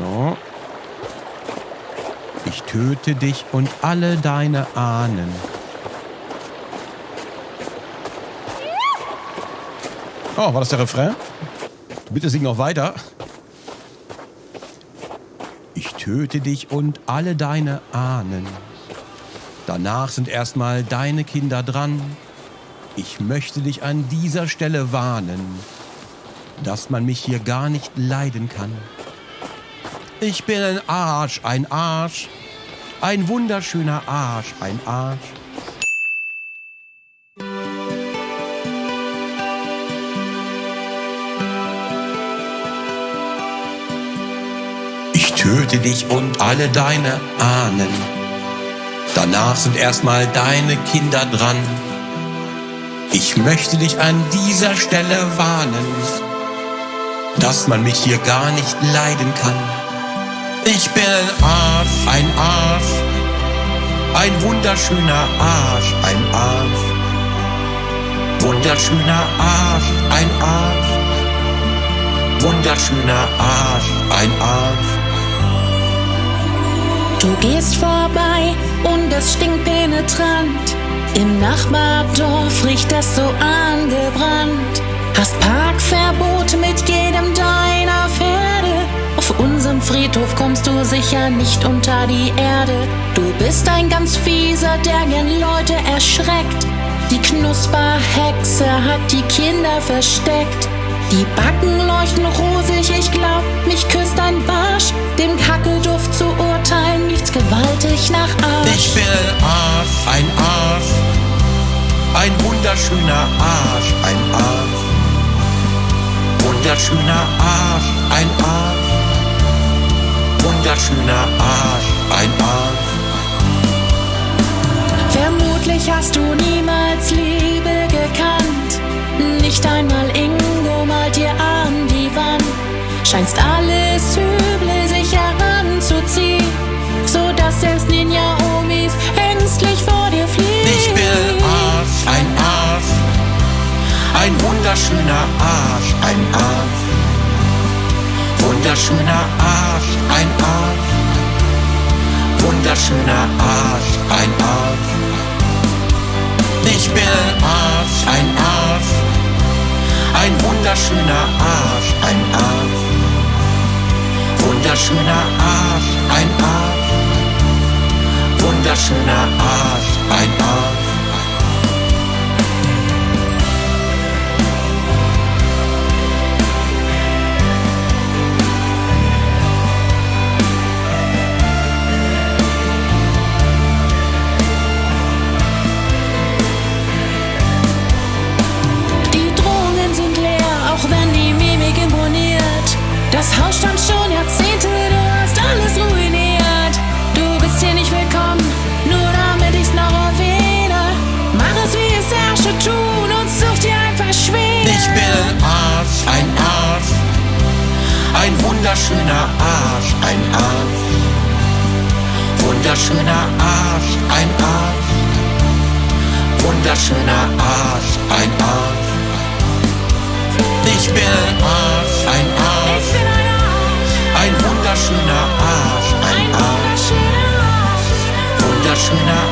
No. Ich töte dich und alle deine Ahnen. Oh, war das der Refrain? Bitte sing noch weiter. Ich töte dich und alle deine Ahnen. Danach sind erstmal deine Kinder dran. Ich möchte dich an dieser Stelle warnen, dass man mich hier gar nicht leiden kann. Ich bin ein Arsch, ein Arsch, ein wunderschöner Arsch, ein Arsch. Ich töte dich und alle deine Ahnen. Danach sind erstmal deine Kinder dran. Ich möchte dich an dieser Stelle warnen, dass man mich hier gar nicht leiden kann. Ich bin ein Arsch, ein Arsch, ein wunderschöner Arsch, ein Arsch. Wunderschöner Arsch, ein Arsch. Wunderschöner Arsch, ein Arsch. Du gehst vorbei und es stinkt penetrant. Im Nachbardorf riecht es so angebrannt. Hast Parkverbot mit jedem nicht unter die Erde. Du bist ein ganz fieser, der gern Leute erschreckt. Die Knusperhexe hat die Kinder versteckt. Die Backen leuchten rosig, ich glaub, mich küsst ein Barsch. Dem Kackelduft zu urteilen, nichts gewaltig nach Arsch. Ich bin Arsch, ein Arsch, ein wunderschöner Arsch, ein Arsch. Wunderschöner Arsch. Wunderschöner Arsch, ein Arsch. Vermutlich hast du niemals Liebe gekannt. Nicht einmal Ingo malt dir an die Wand. Scheinst alles Üble sich heranzuziehen, so dass selbst Ninja-Omis ängstlich vor dir fliehen. Ich bin ein Arsch, ein Arsch, ein wunderschöner Arsch, ein Arsch. Wunderschöner Arsch, Wunderschöner Arsch, ein Arsch. Ich bin Arsch, ein Arsch. Ein wunderschöner Arsch, ein Arsch. Wunderschöner Arsch, ein Arsch. Wunderschöner Arsch, ein Arsch. Wunderschöner Arsch, ein Arsch. Wunderschöner Arsch, ein Arsch. Wunderschöner Arsch, ein Arsch. Ich bin ein Arsch, ein Arsch. Ein wunderschöner Arsch, ein Arsch. Wunderschöner Arsch.